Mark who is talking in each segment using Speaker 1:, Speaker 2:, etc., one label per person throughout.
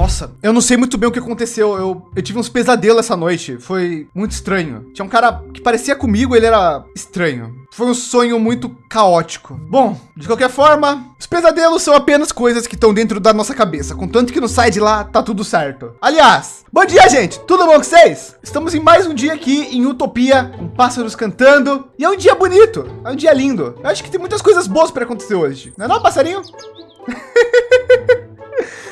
Speaker 1: Nossa, eu não sei muito bem o que aconteceu. Eu, eu tive uns pesadelos essa noite. Foi muito estranho. Tinha um cara que parecia comigo, ele era estranho. Foi um sonho muito caótico. Bom, de qualquer forma, os pesadelos são apenas coisas que estão dentro da nossa cabeça. Contanto que não sai de lá, tá tudo certo. Aliás, bom dia, gente. Tudo bom com vocês? Estamos em mais um dia aqui em Utopia, com pássaros cantando. E é um dia bonito, é um dia lindo. Eu acho que tem muitas coisas boas para acontecer hoje. Não é não, passarinho?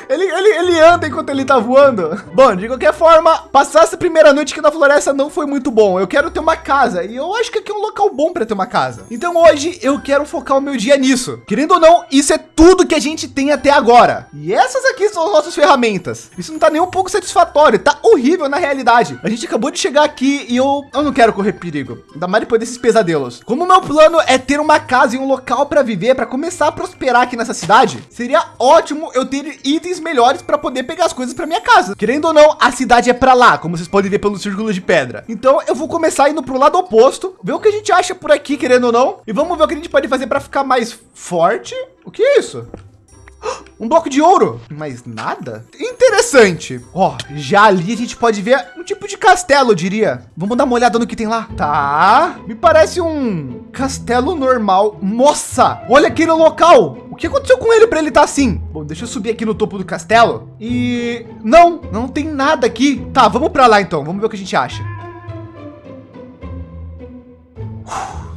Speaker 1: Ele, ele, ele anda enquanto ele tá voando. Bom, de qualquer forma, passar essa primeira noite aqui na floresta não foi muito bom. Eu quero ter uma casa e eu acho que aqui é um local bom para ter uma casa. Então hoje eu quero focar o meu dia nisso. Querendo ou não, isso é tudo que a gente tem até agora. E essas aqui são as nossas ferramentas. Isso não tá nem um pouco satisfatório, tá horrível na realidade. A gente acabou de chegar aqui e eu, eu não quero correr perigo, ainda mais depois desses pesadelos. Como o meu plano é ter uma casa e um local para viver, para começar a prosperar aqui nessa cidade, seria ótimo eu ter itens melhores para poder pegar as coisas para minha casa. Querendo ou não, a cidade é para lá, como vocês podem ver pelo círculo de pedra. Então eu vou começar indo para o lado oposto, ver o que a gente acha por aqui, querendo ou não, e vamos ver o que a gente pode fazer para ficar mais forte. O que é isso? Um bloco de ouro, mas nada interessante. Ó, já ali a gente pode ver um tipo de castelo, eu diria. Vamos dar uma olhada no que tem lá. Tá, me parece um castelo normal. Nossa, olha aquele local. O que aconteceu com ele para ele estar tá assim? Bom, deixa eu subir aqui no topo do castelo. E não, não tem nada aqui. Tá, vamos para lá então. Vamos ver o que a gente acha.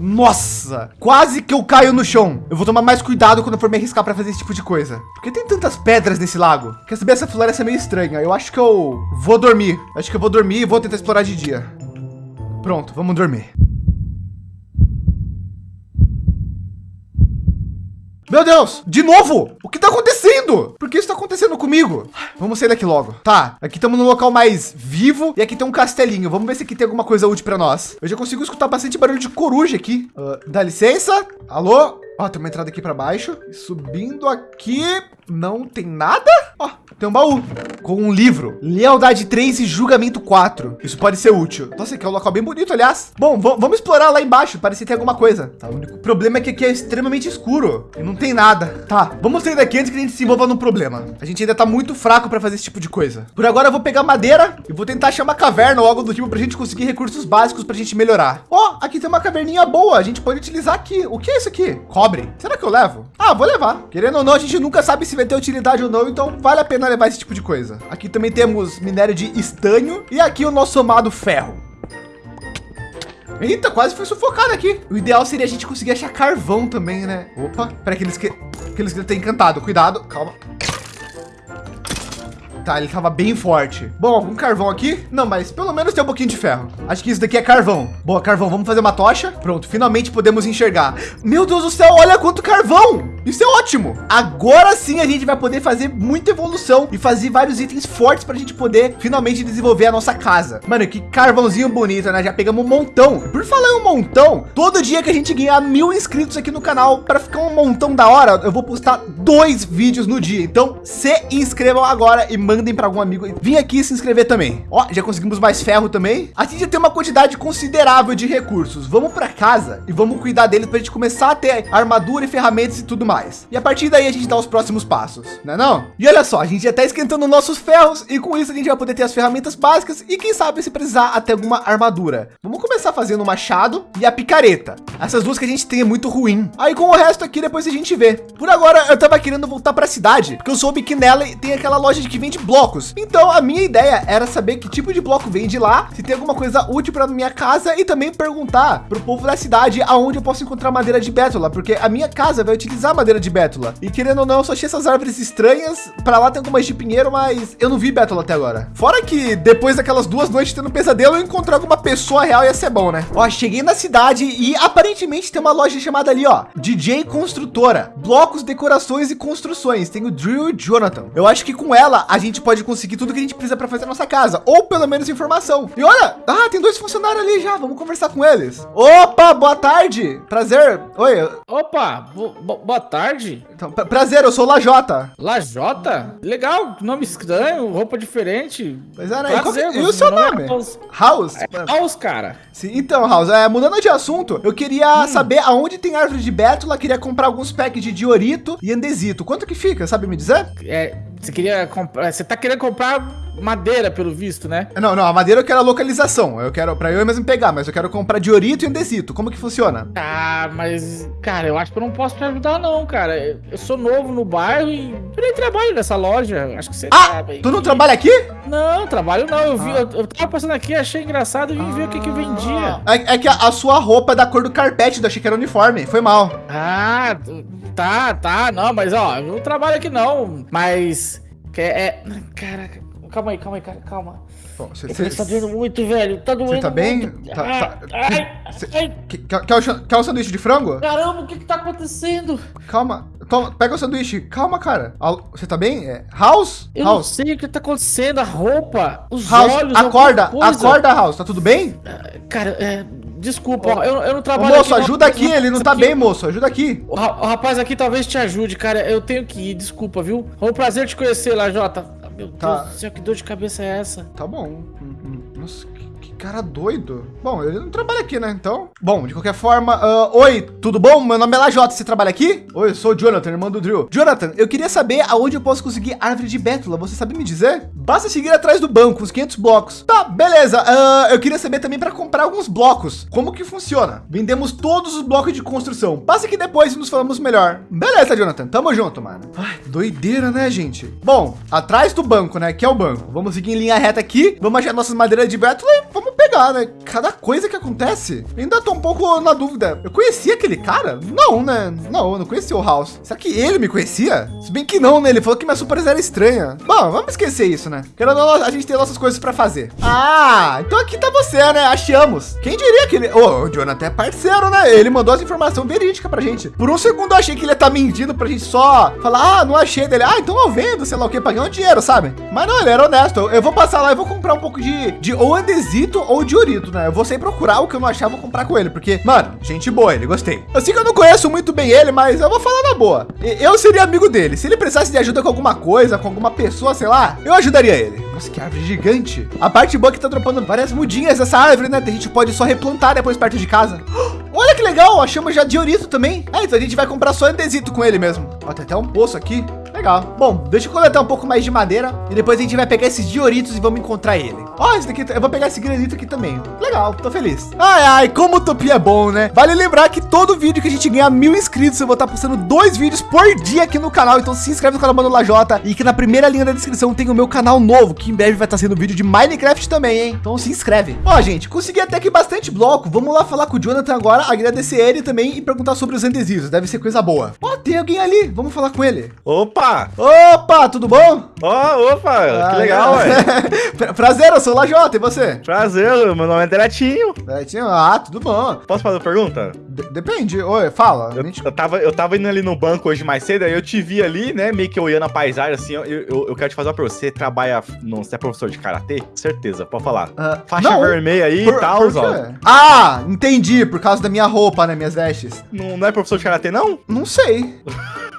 Speaker 1: Nossa, quase que eu caio no chão. Eu vou tomar mais cuidado quando for me arriscar para fazer esse tipo de coisa. Porque tem tantas pedras nesse lago. Quer saber? Essa floresta é meio estranha. Eu acho que eu vou dormir. Acho que eu vou dormir e vou tentar explorar de dia. Pronto, vamos dormir. Meu Deus, de novo? O que tá acontecendo? Por que isso tá acontecendo comigo? Vamos sair daqui logo. Tá, aqui estamos no local mais vivo e aqui tem um castelinho. Vamos ver se aqui tem alguma coisa útil para nós. Eu já consigo escutar bastante barulho de coruja aqui. Uh, dá licença? Alô? Ó, tem uma entrada aqui para baixo. Subindo aqui, não tem nada. Ó, tem um baú com um livro. Lealdade 3 e julgamento 4. Isso pode ser útil. Nossa, aqui é um local bem bonito, aliás. Bom, vamos explorar lá embaixo. Parece que tem alguma coisa. Tá, o único problema é que aqui é extremamente escuro e não tem nada. Tá, vamos sair daqui antes que a gente se envolva num problema. A gente ainda tá muito fraco para fazer esse tipo de coisa. Por agora eu vou pegar madeira e vou tentar achar uma caverna ou algo do tipo para a gente conseguir recursos básicos para a gente melhorar. Ó, aqui tem uma caverninha boa. A gente pode utilizar aqui. O que é isso aqui? Cobre. Será que eu levo? Ah, vou levar. Querendo ou não, a gente nunca sabe se vai ter utilidade ou não, então vale a pena levar esse tipo de coisa. Aqui também temos minério de estanho e aqui o nosso amado ferro. Eita, quase foi sufocado aqui. O ideal seria a gente conseguir achar carvão também, né? Opa, para aqueles que aqueles que tem encantado. Cuidado, calma. Tá, ele tava bem forte. Bom, algum carvão aqui? Não, mas pelo menos tem um pouquinho de ferro. Acho que isso daqui é carvão. Boa, carvão. Vamos fazer uma tocha. Pronto, finalmente podemos enxergar. Meu Deus do céu, olha quanto carvão. Isso é ótimo. Agora sim a gente vai poder fazer muita evolução e fazer vários itens fortes para a gente poder finalmente desenvolver a nossa casa. Mano, que carvãozinho bonito, né? Já pegamos um montão. Por falar um montão, todo dia que a gente ganhar mil inscritos aqui no canal para ficar um montão da hora, eu vou postar dois vídeos no dia. Então se inscrevam agora e mandem para algum amigo vir aqui se inscrever também. Ó, já conseguimos mais ferro também. A gente já tem uma quantidade considerável de recursos. Vamos para casa e vamos cuidar deles para a gente começar a ter armadura e ferramentas e tudo mais. E a partir daí a gente dá os próximos passos, né não? E olha só, a gente já está esquentando nossos ferros e com isso a gente vai poder ter as ferramentas básicas e quem sabe se precisar até alguma armadura. Vamos começar fazendo o machado e a picareta. Essas duas que a gente tem é muito ruim. Aí com o resto aqui depois a gente vê. Por agora eu tava querendo voltar para a cidade, porque eu soube que nela tem aquela loja de que vende blocos. Então a minha ideia era saber que tipo de bloco vende lá, se tem alguma coisa útil para minha casa e também perguntar para o povo da cidade aonde eu posso encontrar madeira de bétula, porque a minha casa vai utilizar madeira de bétula. E querendo ou não, eu só achei essas árvores estranhas. Para lá tem algumas de pinheiro, mas eu não vi bétula até agora. Fora que depois daquelas duas noites tendo pesadelo, eu encontrar alguma pessoa real ia ser bom, né? Ó, cheguei na cidade e aparentemente tem uma loja chamada ali, ó, DJ Construtora, blocos, decorações e construções. Tem o Drew Jonathan. Eu acho que com ela a gente pode conseguir tudo que a gente precisa para fazer a nossa casa, ou pelo menos informação. E olha, ah, tem dois funcionários ali já. Vamos conversar com eles. Opa, boa tarde. Prazer. Oi.
Speaker 2: Opa, boa tarde.
Speaker 1: Então, prazer, eu sou Lajota.
Speaker 2: Lajota? Legal, nome estranho, roupa diferente.
Speaker 1: Pois é, né? Prazer, e, e o seu nome? É House. House?
Speaker 2: É House, cara.
Speaker 1: Sim, então, House, é, mudando de assunto, eu queria hum. saber aonde tem árvore de bétula, queria comprar alguns packs de diorito e andesito. Quanto que fica, sabe me dizer?
Speaker 2: É, Você queria comprar. Você tá querendo comprar madeira, pelo visto, né?
Speaker 1: Não, não, a madeira eu quero a localização. Eu quero para eu mesmo pegar, mas eu quero comprar diorito e andesito. Como que funciona?
Speaker 2: Ah, mas, cara, eu acho que eu não posso te ajudar, não, cara. Eu sou novo no bairro e eu nem trabalho nessa loja. Acho que você
Speaker 1: ah, sabe. Tu não trabalha aqui?
Speaker 2: Não, trabalho não. Eu vi, ah. eu, eu tava passando aqui, achei engraçado e vim ah. ver o que que vendia.
Speaker 1: É, é que a, a, sua roupa é da cor do carpete, eu achei que era uniforme. Foi mal.
Speaker 2: Ah, tá, tá. Não, mas ó, eu não trabalho aqui não. Mas. Que é, é caraca, calma aí, calma aí, cara, calma. Bom, cê, cê, tá doendo muito, velho. Tá doendo Você
Speaker 1: tá bem? Tá, tá, ai, cê, ai. Quer, o, quer o sanduíche de frango?
Speaker 2: Caramba, o que que tá acontecendo?
Speaker 1: Calma, toma, pega o sanduíche. Calma, cara. Você tá bem? É, House?
Speaker 2: Eu
Speaker 1: House.
Speaker 2: não sei o que tá acontecendo. A roupa, os
Speaker 1: House,
Speaker 2: olhos,
Speaker 1: acorda, acorda, House. Tá tudo bem?
Speaker 2: Ah, cara, é... Desculpa, ó, eu, eu não trabalho
Speaker 1: Ô, moço, aqui, ajuda aqui, ele não tá aqui. bem, moço, ajuda aqui.
Speaker 2: O, o, rapaz aqui talvez te ajude, cara, eu tenho que ir, desculpa, viu? Foi um prazer te conhecer lá, Jota. Meu tá. Deus do céu, que dor de cabeça é essa?
Speaker 1: Tá bom. Hum, hum. Nossa, cara doido. Bom, ele não trabalha aqui, né? Então, bom, de qualquer forma, uh, oi, tudo bom? Meu nome é Lajota, você trabalha aqui? Oi, eu sou o Jonathan, irmão do Drill. Jonathan, eu queria saber aonde eu posso conseguir árvore de bétula. Você sabe me dizer? Basta seguir atrás do banco, os 500 blocos. Tá, beleza. Uh, eu queria saber também para comprar alguns blocos. Como que funciona? Vendemos todos os blocos de construção. Passa aqui depois e nos falamos melhor. Beleza, Jonathan. Tamo junto, mano. Ai, doideira, né, gente? Bom, atrás do banco, né? Que é o banco. Vamos seguir em linha reta aqui. Vamos achar nossas madeiras de bétula e né? Cada coisa que acontece. Ainda tô um pouco na dúvida. Eu conhecia aquele cara? Não, né? Não, eu não conhecia o House. Será que ele me conhecia? Se bem que não, né? Ele falou que minha super era estranha. Bom, vamos esquecer isso, né? Querendo a gente tem nossas coisas para fazer. Ah, então aqui tá você, né? Achamos. Quem diria que ele... Oh, o Jonathan é parceiro, né? Ele mandou as informações verídicas pra gente. Por um segundo eu achei que ele ia estar tá mentindo pra gente só falar, ah, não achei dele. Ah, então eu vendo, sei lá o que, um dinheiro, sabe? Mas não, ele era honesto. Eu vou passar lá e vou comprar um pouco de, de ou andesito ou de orito, né? Eu vou sempre procurar o que eu não achava, vou comprar com ele, porque, mano, gente boa, ele gostei. Eu sei que eu não conheço muito bem ele, mas eu vou falar na boa. Eu seria amigo dele. Se ele precisasse de ajuda com alguma coisa, com alguma pessoa, sei lá, eu ajudaria ele. Nossa, que árvore gigante. A parte boa é que tá dropando várias mudinhas essa árvore, né? A gente pode só replantar depois perto de casa. Olha que legal, achamos já de orito também. É, então a gente vai comprar só andesito com ele mesmo. Ó, tem até um poço aqui. Legal. Bom, deixa eu coletar um pouco mais de madeira e depois a gente vai pegar esses dioritos e vamos encontrar ele. Ó, esse daqui, eu vou pegar esse granito aqui também. Legal, tô feliz. Ai, ai, como utopia é bom, né? Vale lembrar que todo vídeo que a gente ganhar mil inscritos, eu vou estar postando dois vídeos por dia aqui no canal. Então se inscreve no canal Mano Lajota e que na primeira linha da descrição tem o meu canal novo, que em breve vai estar sendo vídeo de Minecraft também, hein? Então se inscreve. Ó, gente, consegui até que bastante bloco. Vamos lá falar com o Jonathan agora, agradecer ele também e perguntar sobre os endesivos. Deve ser coisa boa. Ó, tem alguém ali. Vamos falar com ele.
Speaker 3: Opa!
Speaker 1: Opa, tudo bom?
Speaker 3: Ó, oh, opa, ah, que legal,
Speaker 1: velho. Prazer, eu sou o Lajota, e você?
Speaker 3: Prazer, meu nome é Deletinho.
Speaker 1: Deletinho, ah, tudo bom.
Speaker 3: Posso fazer uma pergunta?
Speaker 1: D depende, oi, fala.
Speaker 3: Eu, eu, tava, eu tava indo ali no banco hoje mais cedo, aí eu te vi ali, né, meio que olhando a paisagem, assim, eu, eu, eu quero te fazer uma pergunta. Você trabalha, não, você é professor de Karatê? Certeza, pode falar. Uh, Faixa não, vermelha aí e tal, ó.
Speaker 1: Ah, entendi, por causa da minha roupa, né, minhas vestes.
Speaker 3: Não, não é professor de Karatê, não?
Speaker 1: Não sei.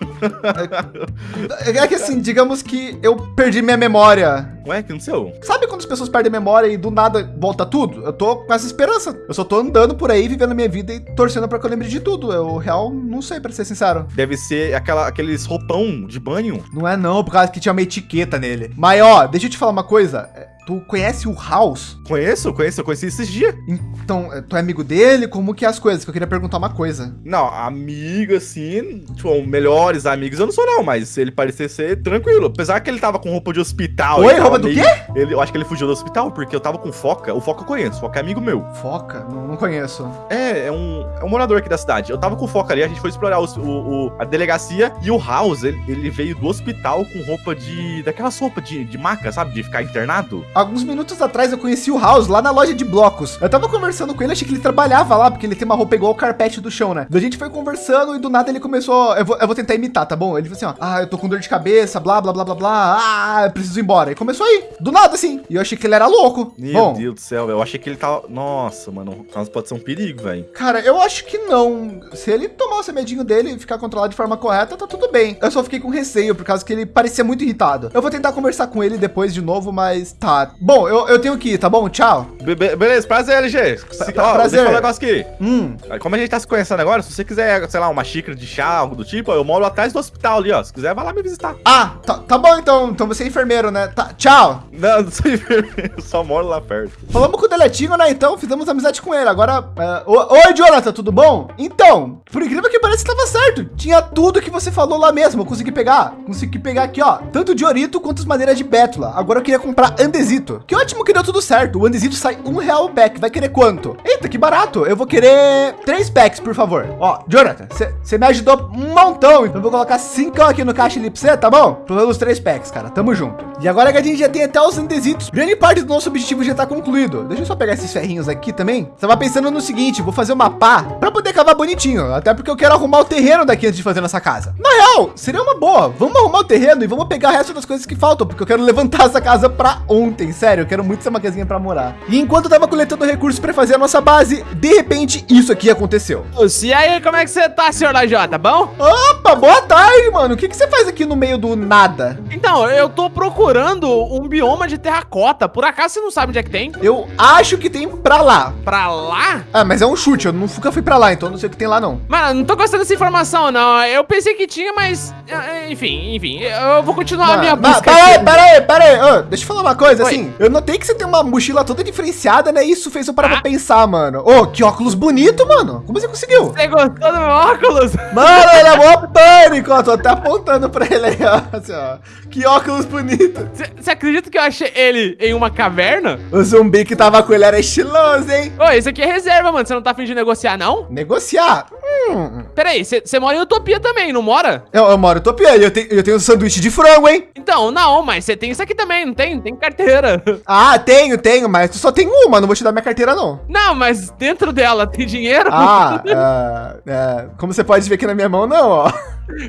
Speaker 1: É, é, que assim, digamos que eu perdi minha memória.
Speaker 3: Ué, que não sei.
Speaker 1: Sabe quando as pessoas perdem memória e do nada volta tudo? Eu tô com essa esperança. Eu só tô andando por aí, vivendo minha vida e torcendo para que eu lembre de tudo. Eu real não sei, para ser sincero.
Speaker 3: Deve ser aquela, aqueles roupão de banho.
Speaker 1: Não é não, por causa que tinha uma etiqueta nele. Mas ó, deixa eu te falar uma coisa. Tu conhece o House?
Speaker 3: Conheço, conheço, eu conheci esses dias.
Speaker 1: Então, eh, tu é amigo dele? Como que é as coisas? Que eu queria perguntar uma coisa.
Speaker 3: Não, amigo, assim, tipo, melhores amigos eu não sou não, mas ele parecia ser tranquilo. Apesar que ele tava com roupa de hospital.
Speaker 1: Oi, roupa do quê?
Speaker 3: Ele, eu acho que ele fugiu do hospital, porque eu tava com Foca. O Foca eu conheço, Foca é amigo meu.
Speaker 1: Foca? Não, não conheço.
Speaker 3: É, é um, é um morador aqui da cidade. Eu tava com Foca ali, a gente foi explorar o, o, o a delegacia e o House, ele, ele, veio do hospital com roupa de... daquelas roupas de, de maca, sabe? De ficar internado.
Speaker 1: Alguns minutos atrás eu conheci o House lá na loja de blocos. Eu tava conversando com ele, achei que ele trabalhava lá, porque ele tem uma roupa igual o carpete do chão, né? a gente foi conversando e do nada ele começou. Eu vou, eu vou tentar imitar, tá bom? Ele falou assim: ó, ah, eu tô com dor de cabeça, blá, blá, blá, blá, blá, ah, eu preciso ir embora. E começou aí, do nada assim. E eu achei que ele era louco.
Speaker 3: Meu Bom, Deus do céu, eu achei que ele tava... Nossa, mano, pode ser um perigo, velho.
Speaker 1: Cara, eu acho que não. Se ele tomar o remedinho dele e ficar controlado de forma correta, tá tudo bem. Eu só fiquei com receio, por causa que ele parecia muito irritado. Eu vou tentar conversar com ele depois de novo, mas tá. Bom, eu, eu tenho que ir, tá bom? Tchau.
Speaker 3: Be beleza, prazer, LG. Pra, ó, prazer. Deixa eu falar um negócio aqui.
Speaker 1: Hum.
Speaker 3: Como a gente tá se conhecendo agora, se você quiser, sei lá, uma xícara de chá, algo do tipo, eu moro atrás do hospital ali, ó. Se quiser, vai lá me visitar.
Speaker 1: Ah, tá, tá bom então. Então você é enfermeiro, né? Tá, tchau.
Speaker 3: Não, não sou enfermeiro, só moro lá perto.
Speaker 1: Falamos com o Deletinho, né? Então fizemos amizade com ele. Agora, uh, oi, Jonathan, tudo bom? Então, por incrível que pareça, estava certo. Tinha tudo que você falou lá mesmo. Eu consegui pegar. Consegui pegar aqui, ó. Tanto de Orito quanto as madeiras de Bétula. Agora eu queria comprar Andesito. Que ótimo que deu tudo certo. O Andesito sai um real o pack. Vai querer quanto? Eita, que barato. Eu vou querer três packs, por favor. Ó, Jonathan, você me ajudou um montão. Então eu vou colocar cinco aqui no caixa ali pra você, tá bom? Pelos três packs, cara. Tamo junto. E agora que a gente já tem até os Andesitos, grande parte do nosso objetivo já tá concluído. Deixa eu só pegar esses ferrinhos aqui também. Tava pensando no seguinte, vou fazer uma pá para poder cavar bonitinho. Até porque eu quero arrumar o terreno daqui antes de fazer nossa casa. Na real, seria uma boa. Vamos arrumar o terreno e vamos pegar o resto das coisas que faltam, porque eu quero levantar essa casa para ontem. Sério, eu quero muito ser uma casinha para morar. E enquanto eu tava coletando recursos para fazer a nossa base, de repente isso aqui aconteceu.
Speaker 2: E aí, como é que você tá, senhor Lajota? Bom?
Speaker 1: Opa, boa tarde, mano. O que, que você faz aqui no meio do nada?
Speaker 2: Então, eu tô procurando um bioma de terracota. Por acaso você não sabe onde é que tem?
Speaker 1: Eu acho que tem para lá.
Speaker 2: Para lá?
Speaker 1: Ah, mas é um chute. Eu nunca fui para lá, então não sei o que tem lá, não.
Speaker 2: Mano, não tô gostando dessa informação, não. Eu pensei que tinha, mas... Eh, enfim, enfim. Eu vou continuar Mano, a minha busca.
Speaker 1: Pera aí, pera aí, pera aí. Oh, deixa eu falar uma coisa, Oi. assim. Eu notei que você tem uma mochila toda diferenciada, né? Isso fez eu parar ah. pra pensar, mano. Ô, oh, que óculos bonito, mano. Como você conseguiu?
Speaker 2: Você gostou do meu óculos?
Speaker 1: Mano, ele é mó pânico. Ó, tô até apontando pra ele aí, ó. Assim, ó. Que óculos bonito.
Speaker 2: Você acredita que eu achei ele em uma caverna?
Speaker 1: O zumbi que tava com ele era estiloso, hein?
Speaker 2: Ô, esse aqui é reserva, mano. Você não tá fingindo negociar, não?
Speaker 1: Negociar?
Speaker 2: Hum. Peraí, você mora em Utopia também, não mora?
Speaker 1: Eu, eu moro em Utopia e eu, te, eu tenho um sanduíche de frango, hein?
Speaker 2: Então, não, mas você tem isso aqui também, não tem? Tem carteira.
Speaker 1: Ah, tenho, tenho, mas tu só tem uma, não vou te dar minha carteira, não.
Speaker 2: Não, mas dentro dela tem dinheiro?
Speaker 1: Ah, uh, uh, como você pode ver aqui na minha mão, não, ó.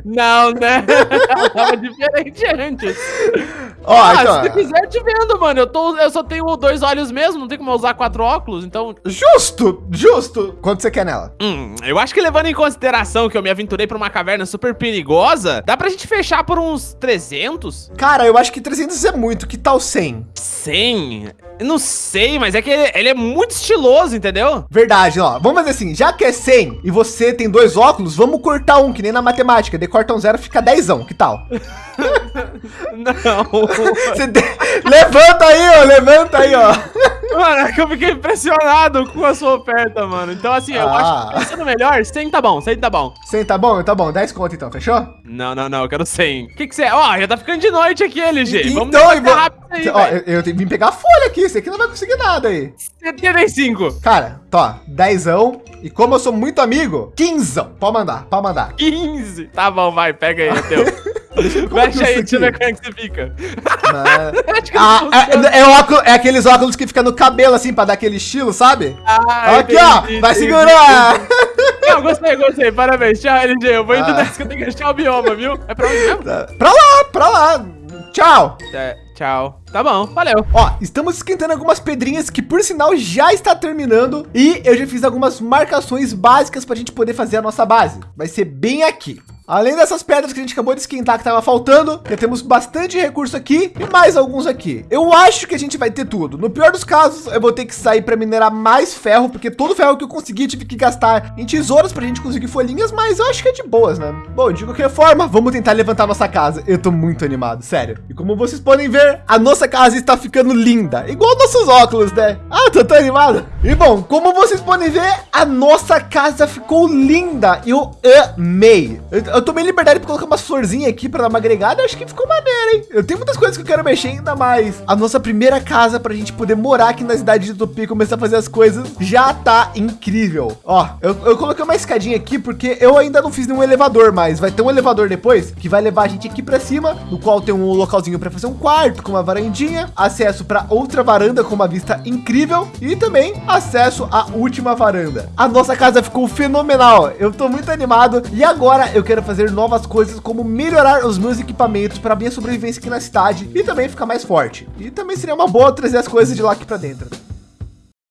Speaker 2: Não, né? Tava diferente antes.
Speaker 1: Ó, ah, então...
Speaker 2: se quiser, te vendo, mano. Eu, tô, eu só tenho dois olhos mesmo, não tem como eu usar quatro óculos, então...
Speaker 1: Justo, justo. Quanto você quer nela?
Speaker 2: Hum, eu acho que levando em consideração que eu me aventurei pra uma caverna super perigosa, dá pra gente fechar por uns 300?
Speaker 1: Cara, eu acho que 300 é muito. Que tal 100?
Speaker 2: 100? Eu não sei, mas é que ele, ele, é muito estiloso, entendeu?
Speaker 1: Verdade, ó. Vamos fazer assim, já que é 100 e você tem dois óculos, vamos cortar um, que nem na matemática. De corta um zero, fica 10, que tal?
Speaker 2: não.
Speaker 1: De... Levanta aí, ó, levanta aí, ó.
Speaker 2: Mano, é que eu fiquei impressionado com a sua oferta, mano. Então, assim, eu acho que ah. pensando melhor, 100 tá bom, 100 tá bom.
Speaker 1: 100 tá bom? Tá bom, 10 conto então, fechou?
Speaker 2: Não, não, não, eu quero 100. O que que você... Ó, oh, já tá ficando de noite aqui, LG.
Speaker 1: Então, Vamos vou... rápido aí, Ó, eu, eu vim pegar folha aqui, você aqui não vai conseguir nada aí.
Speaker 2: 75.
Speaker 1: Cara, tá, 10 e como eu sou muito amigo, 15. Pode mandar, pode mandar.
Speaker 2: 15. Tá bom, vai, pega aí, é teu. Mexe aí, deixa eu ver como é que você fica.
Speaker 1: ah, é, é, óculos, é, aqueles óculos que fica no cabelo, assim, pra dar aquele estilo, sabe? Ah, Aqui, entendi, ó, entendi, vai segurar.
Speaker 2: Não, gostei, gostei, parabéns. Tchau, LG, eu vou indo ah. nessa que eu tenho que achar o bioma, viu? É pra onde mesmo?
Speaker 1: Tá. Pra lá, pra lá. Tchau.
Speaker 2: É, tchau. Tá bom, valeu.
Speaker 1: Ó, estamos esquentando algumas pedrinhas que, por sinal, já está terminando. E eu já fiz algumas marcações básicas para a gente poder fazer a nossa base. Vai ser bem aqui. Além dessas pedras que a gente acabou de esquentar que estava faltando, já temos bastante recurso aqui e mais alguns aqui. Eu acho que a gente vai ter tudo. No pior dos casos, eu vou ter que sair para minerar mais ferro, porque todo ferro que eu consegui tive que gastar em tesouras para a gente conseguir folhinhas, mas eu acho que é de boas, né? Bom, de qualquer forma, vamos tentar levantar nossa casa. Eu tô muito animado, sério. E como vocês podem ver, a nossa casa está ficando linda, igual nossos óculos, né? Ah, tô tão animado. E bom, como vocês podem ver, a nossa casa ficou linda. Eu amei. Eu eu tomei liberdade para colocar uma florzinha aqui para dar uma agregada. Acho que ficou maneiro, hein? Eu tenho muitas coisas que eu quero mexer ainda mais. A nossa primeira casa para a gente poder morar aqui na cidade de Utopia e começar a fazer as coisas já tá incrível. Ó, eu, eu coloquei uma escadinha aqui porque eu ainda não fiz nenhum elevador, mas vai ter um elevador depois que vai levar a gente aqui para cima, no qual tem um localzinho para fazer um quarto com uma varandinha, acesso para outra varanda com uma vista incrível e também acesso à última varanda. A nossa casa ficou fenomenal. Eu tô muito animado e agora eu quero fazer novas coisas, como melhorar os meus equipamentos para minha sobrevivência aqui na cidade e também ficar mais forte. E também seria uma boa trazer as coisas de lá aqui para dentro.